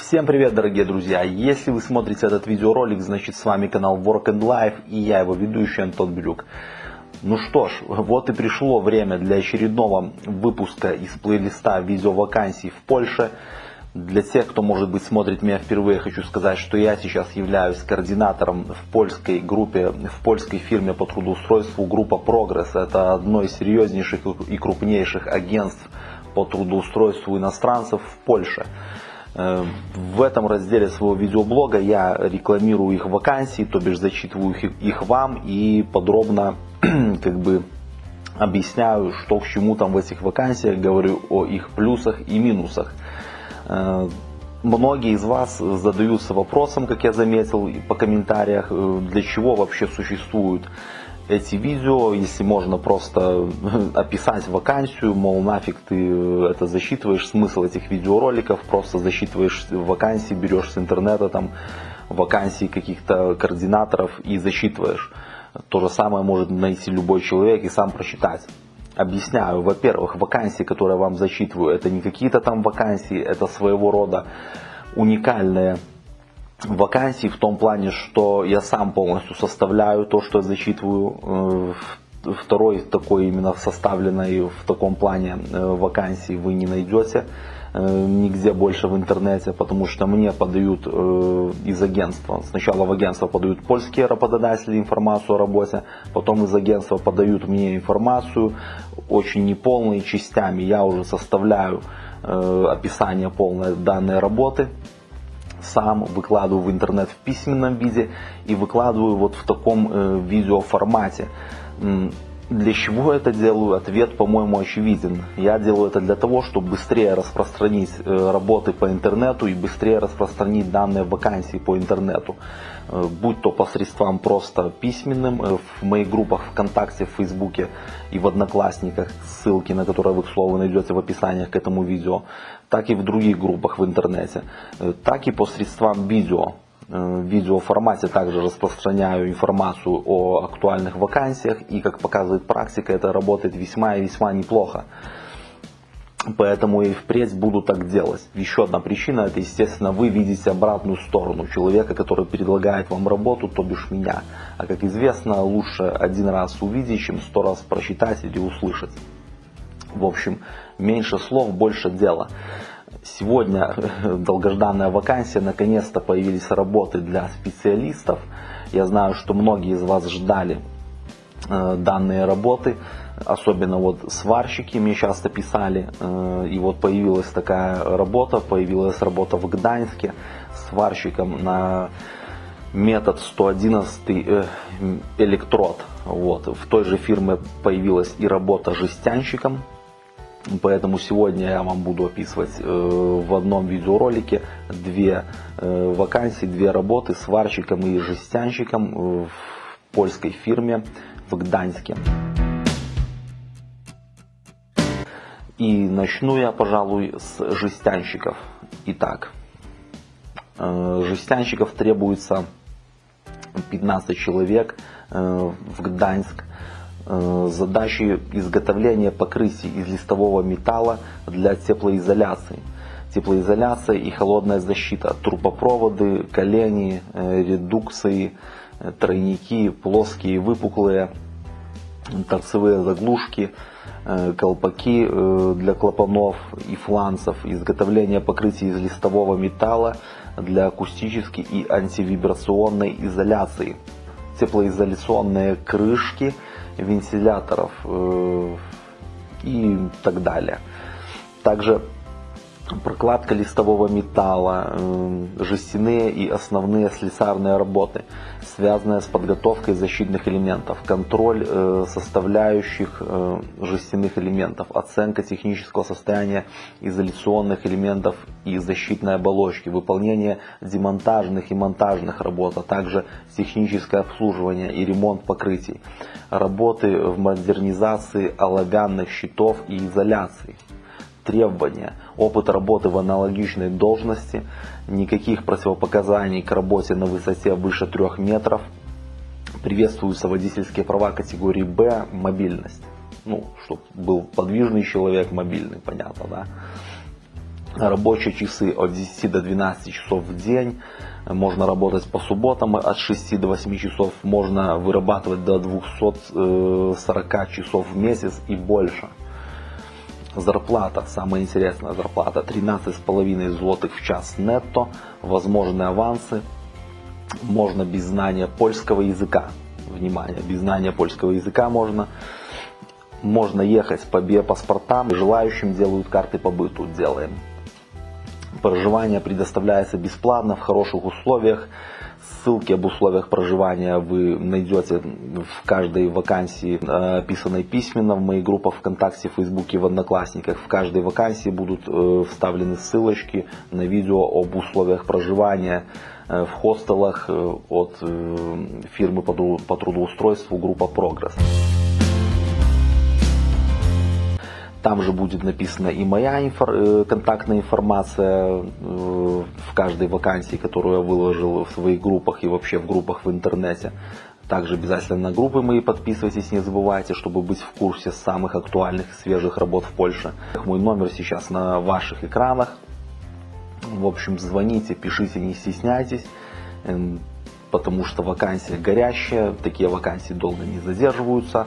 Всем привет, дорогие друзья! Если вы смотрите этот видеоролик, значит с вами канал Work and Life и я его ведущий Антон Брюк. Ну что ж, вот и пришло время для очередного выпуска из плейлиста видеовакансий в Польше. Для тех, кто, может быть, смотрит меня впервые, хочу сказать, что я сейчас являюсь координатором в польской группе, в польской фирме по трудоустройству группа Прогресс. Это одно из серьезнейших и крупнейших агентств по трудоустройству иностранцев в Польше. Э, в этом разделе своего видеоблога я рекламирую их вакансии, то бишь зачитываю их, вам и подробно как бы объясняю, что к чему там в этих вакансиях, говорю о их плюсах и минусах. Э, многие из вас задаются вопросом, как я заметил по комментариях, э, для чего вообще существуют эти видео, если можно просто описать вакансию, мол, нафиг ты это засчитываешь, смысл этих видеороликов, просто засчитываешь вакансии, берешь с интернета там вакансии каких-то координаторов и засчитываешь. То же самое может найти любой человек и сам прочитать. Объясняю, во-первых, вакансии, которые я вам зачитываю, это не какие-то там вакансии, это своего рода уникальные вакансий в том плане, что я сам полностью составляю то, что я зачитываю. Э, второй такой именно составленной в таком плане э, вакансии вы не найдете э, нигде больше в интернете, потому что мне подают из агентства. Сначала в агентство подают польские работодатели информацию о работе, потом из агентства подают мне информацию, очень неполные частями. Я уже составляю описание полной данной работы, сам выкладываю в интернет в письменном виде и выкладываю вот в таком э, видеоформате. Для чего это делаю? Ответ, по-моему, очевиден. Я делаю это для того, чтобы быстрее распространить э, работы по интернету и быстрее распространить данные вакансии по интернету. Э, будь то посредством просто письменным, э, в моих группах ВКонтакте, в Фейсбуке и в Одноклассниках, ссылки на которые вы, к слову, найдете в описаниях к этому видео, так и в других группах в интернете, так и посредством видео. Э, в видеоформате также распространяю информацию о актуальных вакансиях и как показывает практика это работает весьма и весьма неплохо. Поэтому и впредь буду так делать. Еще одна причина, это естественно вы видите обратную сторону человека, который предлагает вам работу, то бишь меня. А как известно, лучше один раз увидеть, чем сто раз прочитать или услышать. В общем, меньше слов, больше дела. Сегодня долгожданная вакансия, наконец-то появились работы для специалистов. Я знаю, что многие из вас ждали э, данные работы, особенно вот сварщики мне часто писали, э, и вот появилась такая работа, появилась работа в Гданьске сварщиком на метод 111 э, электрод. Вот. В той же фирме появилась и работа жестянщиком, Поэтому сегодня я вам буду описывать э, в одном видеоролике две э, вакансии, две работы сварщиком и жестянщиком в польской фирме в Гданьске. И начну я, пожалуй, с жестянщиков. Итак, э, жестянщиков требуется 15 человек в Гданьск Э, задачи изготовления покрытий из листового металла для теплоизоляции. Теплоизоляция и холодная защита, трубопроводы, колени, э, редукции, э, тройники, плоские, выпуклые, торцевые заглушки, колпаки для клапанов и фланцев, изготовление покрытий из листового металла для акустической и антивибрационной изоляции, теплоизоляционные крышки – вентиляторов э, и так далее. Также прокладка листового металла, жестяные и основные слесарные работы, связанные с подготовкой защитных элементов, контроль э, составляющих э, жестяных элементов, оценка технического состояния изоляционных элементов и защитной оболочки, выполнение демонтажных и монтажных работ, а также техническое обслуживание и ремонт покрытий, работы в модернизации оловянных щитов и изоляции требования, опыт работы в аналогичной должности, никаких противопоказаний к работе на высоте выше 3 метров, приветствуются водительские права категории Б, мобильность. Ну, чтобы был подвижный человек, мобильный, понятно, да. Рабочие часы от 10 до 12 часов в день. Можно работать по субботам от 6 до 8 часов. Можно вырабатывать до 240 часов в месяц и больше. Зарплата, самая интересная зарплата, 13,5 злотых в час нетто, возможны авансы, можно без знания польского языка. Внимание, без знания польского языка можно. Можно ехать по биопаспортам, желающим делают карты по быту, делаем. Проживание предоставляется бесплатно, в хороших условиях. Ссылки об условиях проживания вы найдете в каждой вакансии, э, описанной письменно в моих группах ВКонтакте, Фейсбуке, в Одноклассниках. В каждой вакансии будут э, вставлены ссылочки на видео об условиях проживания э, в хостелах от фирмы по трудоустройству группа Прогресс. Там же будет написана и моя инфор, э, контактная информация э, в каждой вакансии, которую я выложил в своих группах и вообще в группах в интернете. Также обязательно на группы мои подписывайтесь, не забывайте, чтобы быть в курсе самых актуальных и свежих работ в Польше. Мой номер сейчас на ваших экранах. В общем, звоните, пишите, не стесняйтесь, эм, потому что вакансия горящая, такие вакансии долго не задерживаются.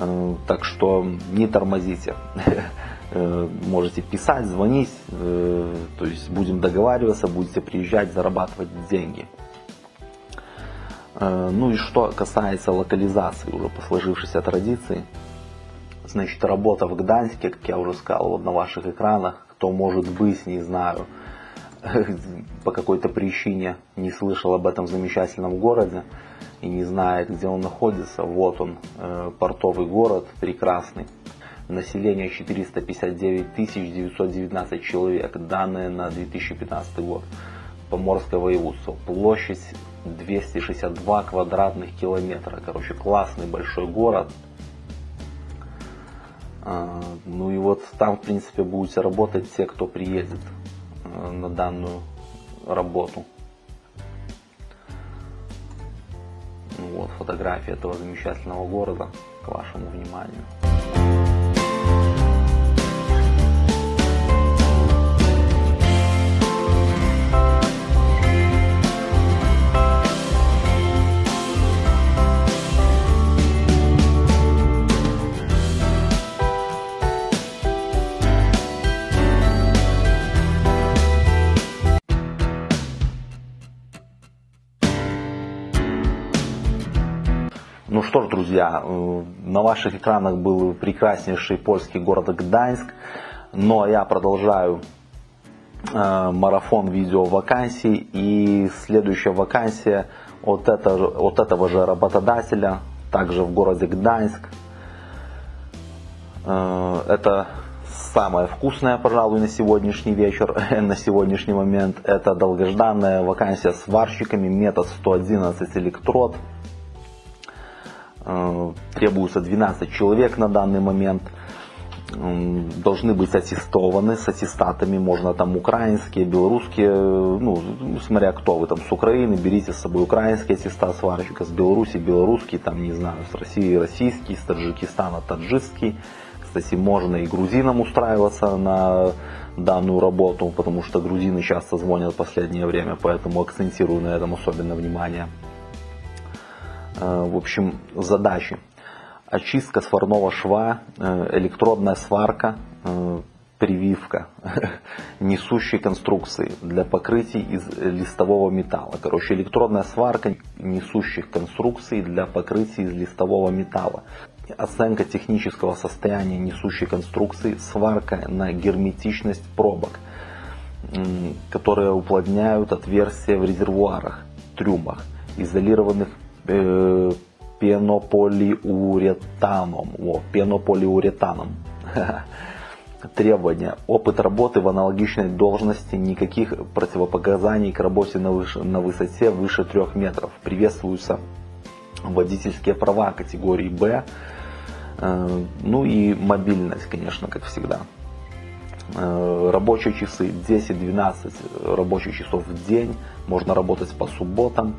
Э, так что не тормозите. Э, можете писать, звонить, э, то есть будем договариваться, будете приезжать, зарабатывать деньги. Ну и что касается локализации уже по сложившейся традиции, значит работа в Гданьске, как я уже сказал вот на ваших экранах, кто может быть, не знаю, по какой-то причине не слышал об этом замечательном городе, и не знает, где он находится, вот он, э, портовый город, прекрасный. Население 459 919 человек, данные на 2015 год. Поморское воеводство. Площадь 262 квадратных километра. Короче, классный большой город. А, ну и вот там, в принципе, будете работать те, кто приедет э, на данную работу. Вот фотография этого замечательного города к вашему вниманию. Ну что ж, друзья, э, на ваших экранах был прекраснейший польский город Гданьск, но я продолжаю э, марафон видео вакансий и следующая вакансия от, это, от этого же работодателя, также в городе Гданьск. Э, это самое вкусное, пожалуй, на сегодняшний вечер, на сегодняшний момент. Это долгожданная вакансия сварщиками, метод 111 электрод. Э, требуется 12 человек на данный момент. Должны быть аттестованы с аттестатами, можно там украинские, белорусские, ну, смотря кто вы там с Украины, берите с собой украинский аттестат сварщика, с Беларуси белорусский, там не знаю, с России российский, с Таджикистана таджикский. Кстати, можно и грузинам устраиваться на данную работу, потому что грузины часто звонят в последнее время, поэтому акцентирую на этом особенно внимание. Э, в общем, задачи. Очистка сварного шва, э, электродная сварка, э, прививка несущей конструкции для покрытий из листового металла. Короче, электродная сварка несущих конструкций для покрытий из листового металла. Оценка технического состояния несущей конструкции, сварка на герметичность пробок, которые уплотняют отверстия в резервуарах, трюмах, изолированных э, пенополиуретаном. О, пенополиуретаном. Требования. Опыт работы в аналогичной должности, никаких противопоказаний к работе на, выше, на высоте выше 3 метров. Приветствуются водительские права категории Б. Э, ну и мобильность, конечно, как всегда. Э, рабочие часы 10-12 рабочих часов в день, можно работать по субботам,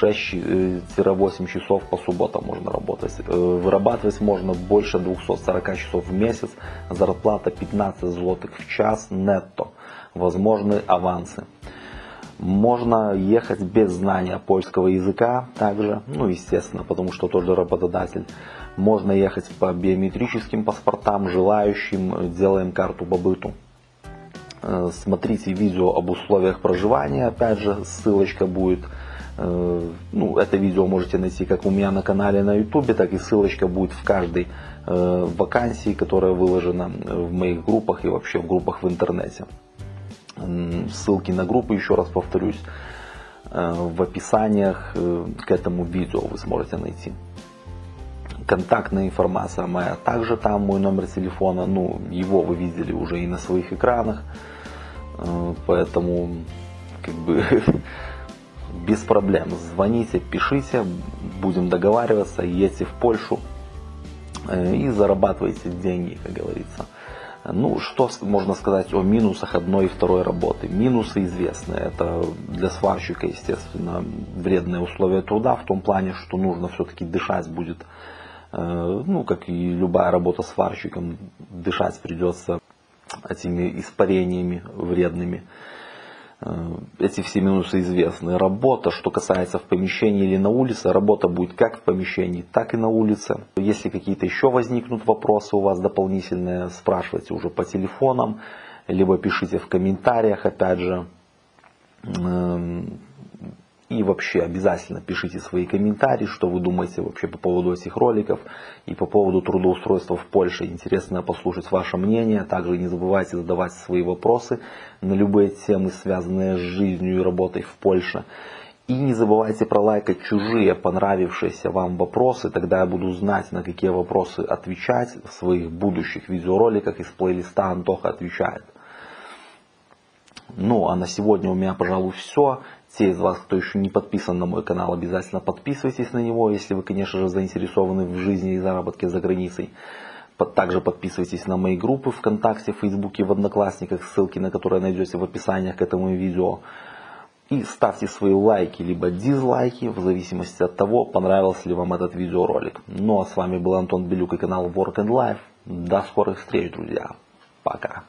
6-8 э, часов по субботам можно работать. Э, вырабатывать можно больше 240 часов в месяц, зарплата 15 злотых в час нетто. возможны авансы. Можно ехать без знания польского языка также, ну естественно, потому что тот же работодатель. Можно ехать по биометрическим паспортам, желающим, делаем карту побыту. Э, смотрите видео об условиях проживания, опять же, ссылочка будет. Э, ну, это видео можете найти как у меня на канале на YouTube, так и ссылочка будет в каждой э, вакансии, которая выложена в моих группах и вообще в группах в интернете. Ссылки на группы, еще раз повторюсь, э, в описаниях э, к этому видео вы сможете найти. Контактная информация моя также там, мой номер телефона, ну, его вы видели уже и на своих экранах, э, поэтому, как бы, без проблем, звоните, пишите, будем договариваться, едьте в Польшу и зарабатывайте деньги, как говорится. Ну, что можно сказать о минусах одной и второй работы? Минусы известны. Это для сварщика, естественно, вредные условия труда в том плане, что нужно все-таки дышать будет, э, ну, как и любая работа сварщиком, дышать придется этими испарениями вредными. Э, эти все минусы известны. Работа, что касается в помещении или на улице, работа будет как в помещении, так и на улице. Если какие-то еще возникнут вопросы у вас дополнительные, спрашивайте уже по телефонам, либо пишите в комментариях, опять же. И вообще обязательно пишите свои комментарии, что вы думаете вообще по поводу этих роликов и по поводу трудоустройства в Польше. Интересно послушать ваше мнение. Также не забывайте задавать свои вопросы на любые темы, связанные с жизнью и работой в Польше. И не забывайте пролайкать чужие понравившиеся вам вопросы, тогда я буду знать, на какие вопросы отвечать в своих будущих видеороликах из плейлиста Антоха отвечает. Ну а на сегодня у меня, пожалуй, все. Те из вас, кто еще не подписан на мой канал, обязательно подписывайтесь на него, если вы, конечно же, заинтересованы в жизни и заработке за границей. Также подписывайтесь на мои группы ВКонтакте, Фейсбуке, в Одноклассниках, ссылки на которые найдете в описании к этому видео. И ставьте свои лайки либо дизлайки, в зависимости от того, понравился ли вам этот видеоролик. Ну а с вами был Антон Белюк и канал Work and Life. До скорых встреч, друзья. Пока.